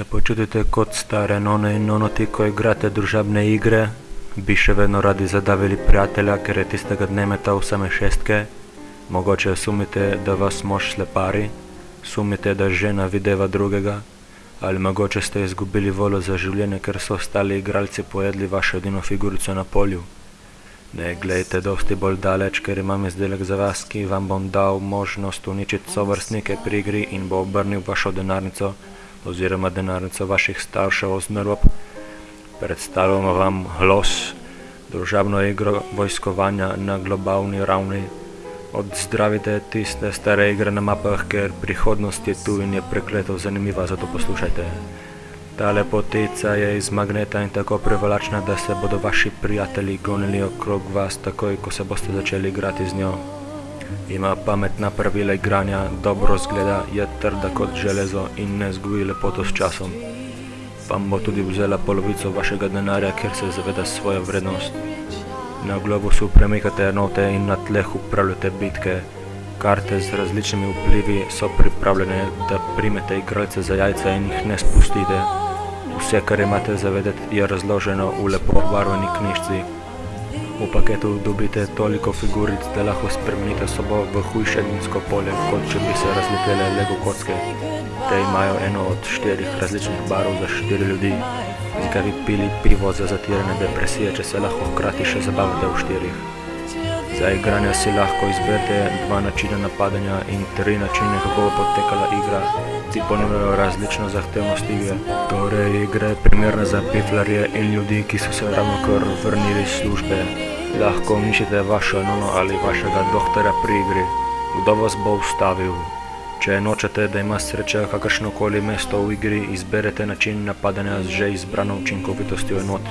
Se počutite kot stare none in nonoti, ko igrate družabne igre? Bi še vedno radi zadavili prijatelja, ker je tistega dne metal same šestke? Mogoče sumite, da vas mož slepari? Sumite, da žena videva drugega? Ali mogoče ste izgubili voljo za življenje, ker so ostali igralci pojedli vašo edino figurico na polju? Ne glejte dosti bolj daleč, ker imam izdelek za vas, ki vam bom dal možnost uničiti sovrstnike pri igri in bo obrnil vašo denarnico oziroma denarnico vaših staršev ozmerop. Predstavljamo vam HLOS, družabno igro vojskovanja na globalni ravni. Odzdravite tiste stare igre na mapah, ker prihodnost je tu in je prekleto zanimiva, zato poslušajte. Ta lepotica je iz magneta in tako privlačna, da se bodo vaši prijatelji gonili okrog vas takoj, ko se boste začeli igrati z njo. Ima pametna pravila igranja, dobro zgleda, je trda kot železo in ne zgubi lepoto s časom. Vam bo tudi vzela polovico vašega denarja, ker se zaveda svojo vrednost. Na globusu premikate enote in na tleh upravljate bitke. Karte z različnimi vplivi so pripravljene, da primete igralce za jajca in jih ne spustite. Vse, kar imate zavedeti, je razloženo v lepo obarvani knjižci. V paketu dobite toliko figuric, da lahko spremenite sobo v hujše dinsko polje, kot če bi se razletele lego kocke. Te imajo eno od štirih različnih barov za štiri ljudi. Zakaj bi pili pivo za zatirane depresije, če se lahko hkrati še zabavate v štirih? Za igranje si lahko izberete dva načina napadanja in tri načine, kako bo potekala igra. Ti ponujajo različno zahtevnost igre. Torej, igra je primerna za piflarje in ljudi, ki so se ravnokar vrnili iz službe. Lahko uničite vašo nono ali vašega doktorja pri igri. Kdo vas bo ustavil? Če nočete, da ima sreča kakršnokoli mesto v igri, izberete način napadanja z že izbrano učinkovitostjo enot.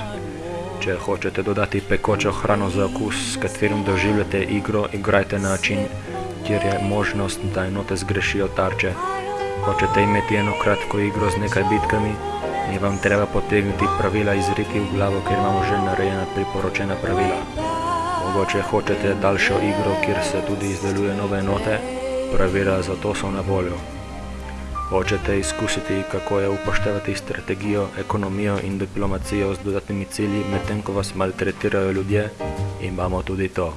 Če hočete dodati pekočo hrano za okus, s katerim doživljate igro, igrajte na način, kjer je možnost, da enote zgrešijo tarče. Hočete imeti eno kratko igro z nekaj bitkami, ni vam treba potegniti pravila iz riti v glavo, ker imamo že narejena priporočena pravila. Mogoče hočete daljšo igro, kjer se tudi izdeluje nove enote, pravila za to so na voljo. Hočete izkusiti, kako je upoštevati strategijo, ekonomijo in diplomacijo z dodatnimi cilji, medtem ko vas maltretirajo ljudje, imamo tudi to.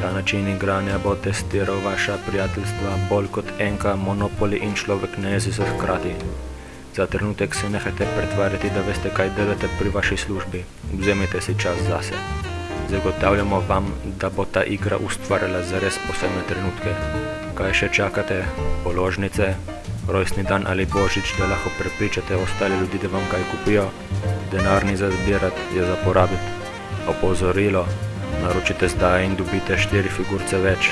Ta način igranja bo testiral vaša prijateljstva bolj kot enka, monopoli in človek ne jezi se hkrati. Za trenutek se nehajte pretvarjati, da veste, kaj delate pri vaši službi. Vzemite si čas zase. Zagotavljamo vam, da bo ta igra ustvarjala zares posebne trenutke. Kaj še čakate? Položnice? Rojstni dan ali božič, da lahko prepričate ostale ljudi, da vam kaj kupijo? Denar ni za zbirati, je za porabiti. Opozorilo, naročite zdaj in dobite štiri figurce več.